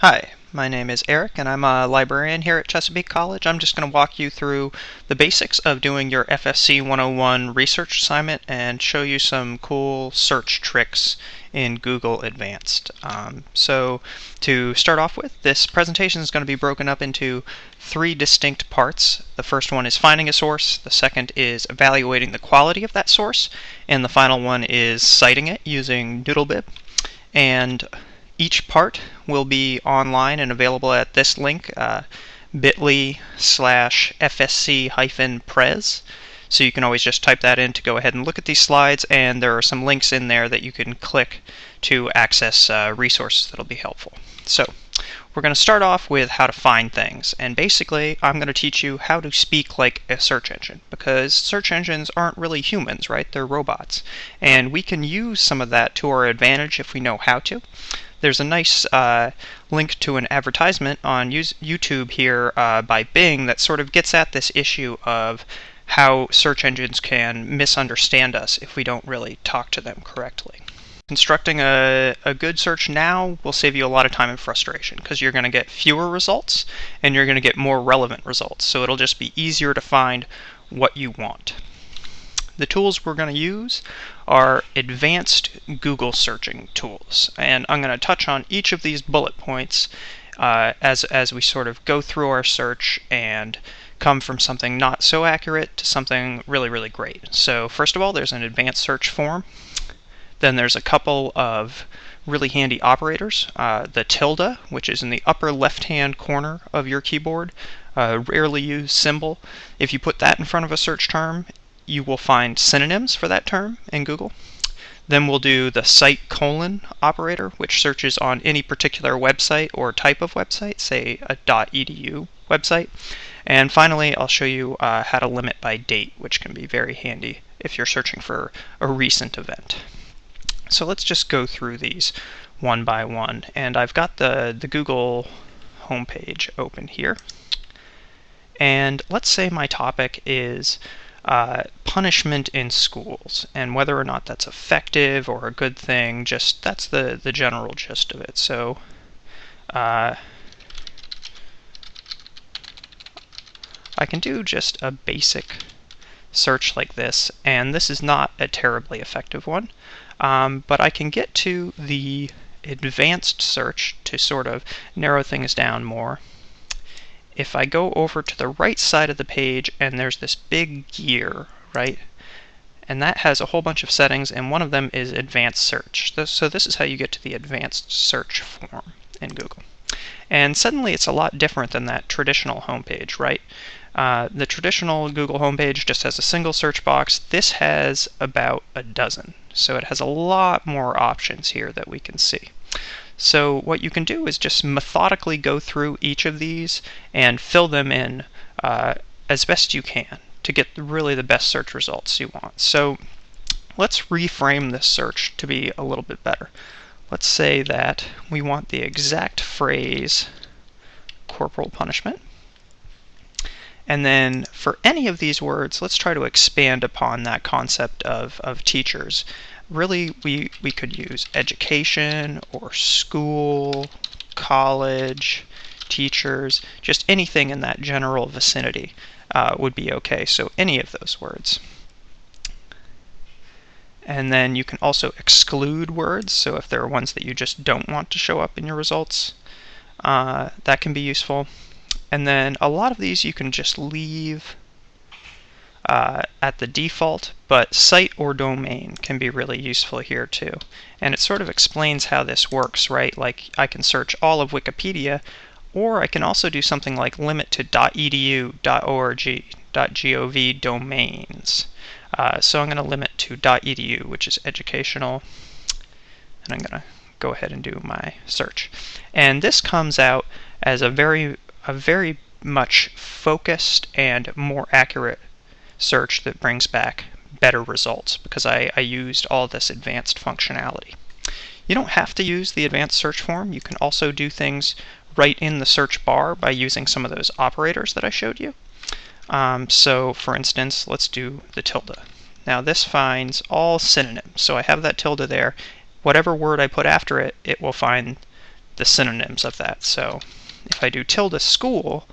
Hi, my name is Eric and I'm a librarian here at Chesapeake College. I'm just going to walk you through the basics of doing your FSC 101 research assignment and show you some cool search tricks in Google Advanced. Um, so to start off with, this presentation is going to be broken up into three distinct parts. The first one is finding a source, the second is evaluating the quality of that source, and the final one is citing it using NoodleBib. And each part will be online and available at this link, uh, bit.ly slash fsc hyphen pres. So you can always just type that in to go ahead and look at these slides, and there are some links in there that you can click to access uh, resources that'll be helpful. So we're going to start off with how to find things, and basically I'm going to teach you how to speak like a search engine, because search engines aren't really humans, right? They're robots. And we can use some of that to our advantage if we know how to there's a nice uh, link to an advertisement on YouTube here uh, by Bing that sort of gets at this issue of how search engines can misunderstand us if we don't really talk to them correctly. Constructing a, a good search now will save you a lot of time and frustration because you're going to get fewer results and you're going to get more relevant results. So it'll just be easier to find what you want. The tools we're going to use are advanced Google searching tools. And I'm going to touch on each of these bullet points uh, as, as we sort of go through our search and come from something not so accurate to something really, really great. So first of all, there's an advanced search form. Then there's a couple of really handy operators. Uh, the tilde, which is in the upper left-hand corner of your keyboard, a rarely used symbol. If you put that in front of a search term, you will find synonyms for that term in Google. Then we'll do the site colon operator, which searches on any particular website or type of website, say a .edu website. And finally, I'll show you uh, how to limit by date, which can be very handy if you're searching for a recent event. So let's just go through these one by one. And I've got the, the Google homepage open here. And let's say my topic is uh, punishment in schools and whether or not that's effective or a good thing. Just that's the the general gist of it. So. Uh, I can do just a basic search like this, and this is not a terribly effective one, um, but I can get to the advanced search to sort of narrow things down more if I go over to the right side of the page and there's this big gear, right? And that has a whole bunch of settings, and one of them is advanced search. So this is how you get to the advanced search form in Google. And suddenly it's a lot different than that traditional homepage, right? Uh, the traditional Google homepage just has a single search box. This has about a dozen. So it has a lot more options here that we can see. So what you can do is just methodically go through each of these and fill them in uh, as best you can to get really the best search results you want. So let's reframe this search to be a little bit better. Let's say that we want the exact phrase corporal punishment. And then for any of these words, let's try to expand upon that concept of, of teachers really we, we could use education or school, college, teachers, just anything in that general vicinity uh, would be okay. So any of those words. And then you can also exclude words. So if there are ones that you just don't want to show up in your results, uh, that can be useful. And then a lot of these you can just leave uh, at the default, but site or domain can be really useful here too. And it sort of explains how this works, right? Like I can search all of Wikipedia, or I can also do something like limit to .edu, .org, .gov domains. Uh, so I'm going to limit to .edu, which is educational, and I'm going to go ahead and do my search. And this comes out as a very, a very much focused and more accurate search that brings back better results because I, I used all this advanced functionality. You don't have to use the advanced search form. You can also do things right in the search bar by using some of those operators that I showed you. Um, so for instance, let's do the tilde. Now this finds all synonyms. So I have that tilde there. Whatever word I put after it, it will find the synonyms of that. So if I do tilde school,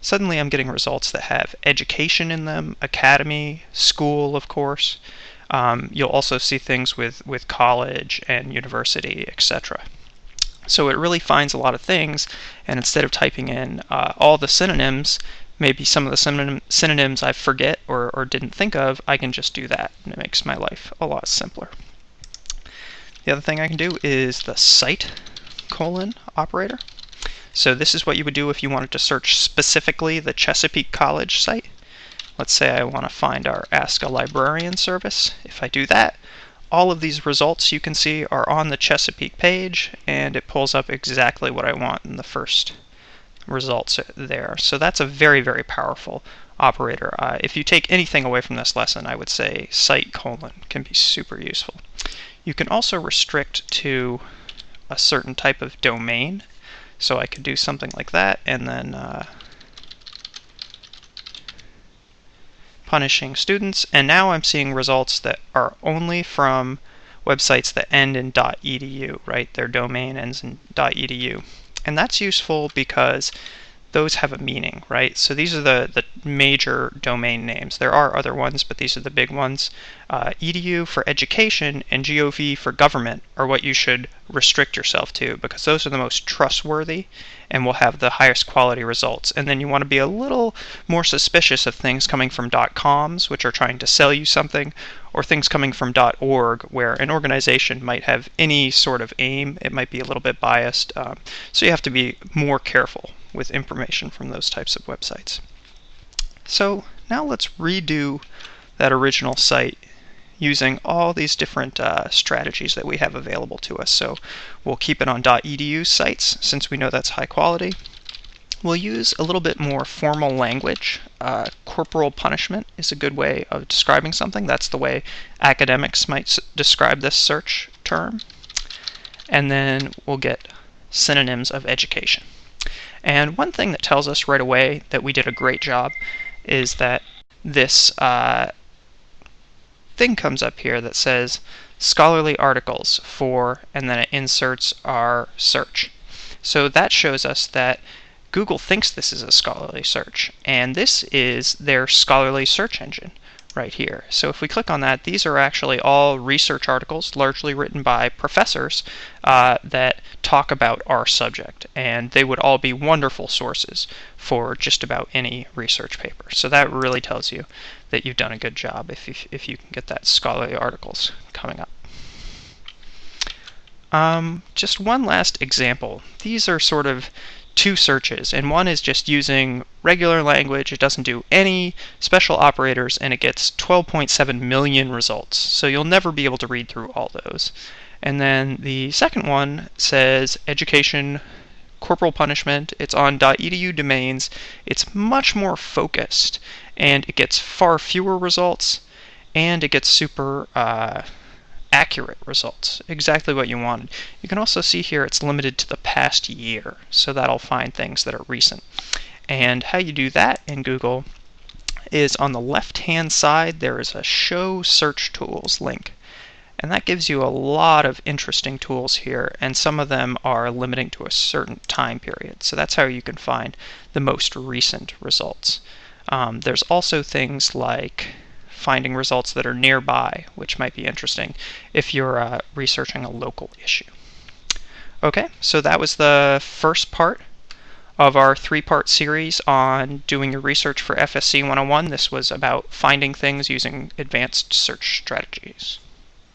suddenly I'm getting results that have education in them, academy, school, of course. Um, you'll also see things with, with college and university, etc. So it really finds a lot of things, and instead of typing in uh, all the synonyms, maybe some of the synonym, synonyms I forget or, or didn't think of, I can just do that, and it makes my life a lot simpler. The other thing I can do is the site colon operator. So this is what you would do if you wanted to search specifically the Chesapeake College site. Let's say I want to find our Ask a Librarian service. If I do that, all of these results you can see are on the Chesapeake page and it pulls up exactly what I want in the first results there. So that's a very, very powerful operator. Uh, if you take anything away from this lesson, I would say site colon can be super useful. You can also restrict to a certain type of domain. So I could do something like that and then uh, punishing students. And now I'm seeing results that are only from websites that end in .edu, right? Their domain ends in .edu. And that's useful because those have a meaning, right? So these are the, the major domain names. There are other ones, but these are the big ones. Uh, edu for education and gov for government are what you should restrict yourself to because those are the most trustworthy and will have the highest quality results. And then you want to be a little more suspicious of things coming from .coms, which are trying to sell you something, or things coming from .org, where an organization might have any sort of aim. It might be a little bit biased. Um, so you have to be more careful with information from those types of websites. So now let's redo that original site using all these different uh, strategies that we have available to us. So we'll keep it on .edu sites since we know that's high quality. We'll use a little bit more formal language. Uh, corporal punishment is a good way of describing something. That's the way academics might describe this search term. And then we'll get synonyms of education. And one thing that tells us right away that we did a great job is that this uh, thing comes up here that says scholarly articles for, and then it inserts our search. So that shows us that Google thinks this is a scholarly search, and this is their scholarly search engine right here. So if we click on that, these are actually all research articles, largely written by professors uh, that talk about our subject, and they would all be wonderful sources for just about any research paper. So that really tells you that you've done a good job if you, if you can get that scholarly articles coming up. Um, just one last example. These are sort of two searches, and one is just using regular language. It doesn't do any special operators, and it gets 12.7 million results. So you'll never be able to read through all those. And then the second one says education corporal punishment. It's on .edu domains. It's much more focused, and it gets far fewer results, and it gets super uh, accurate results, exactly what you wanted. You can also see here it's limited to the past year, so that'll find things that are recent. And how you do that in Google is on the left hand side there is a show search tools link. And that gives you a lot of interesting tools here, and some of them are limiting to a certain time period. So that's how you can find the most recent results. Um, there's also things like finding results that are nearby, which might be interesting if you're uh, researching a local issue. Okay, so that was the first part of our three-part series on doing your research for FSC 101. This was about finding things using advanced search strategies.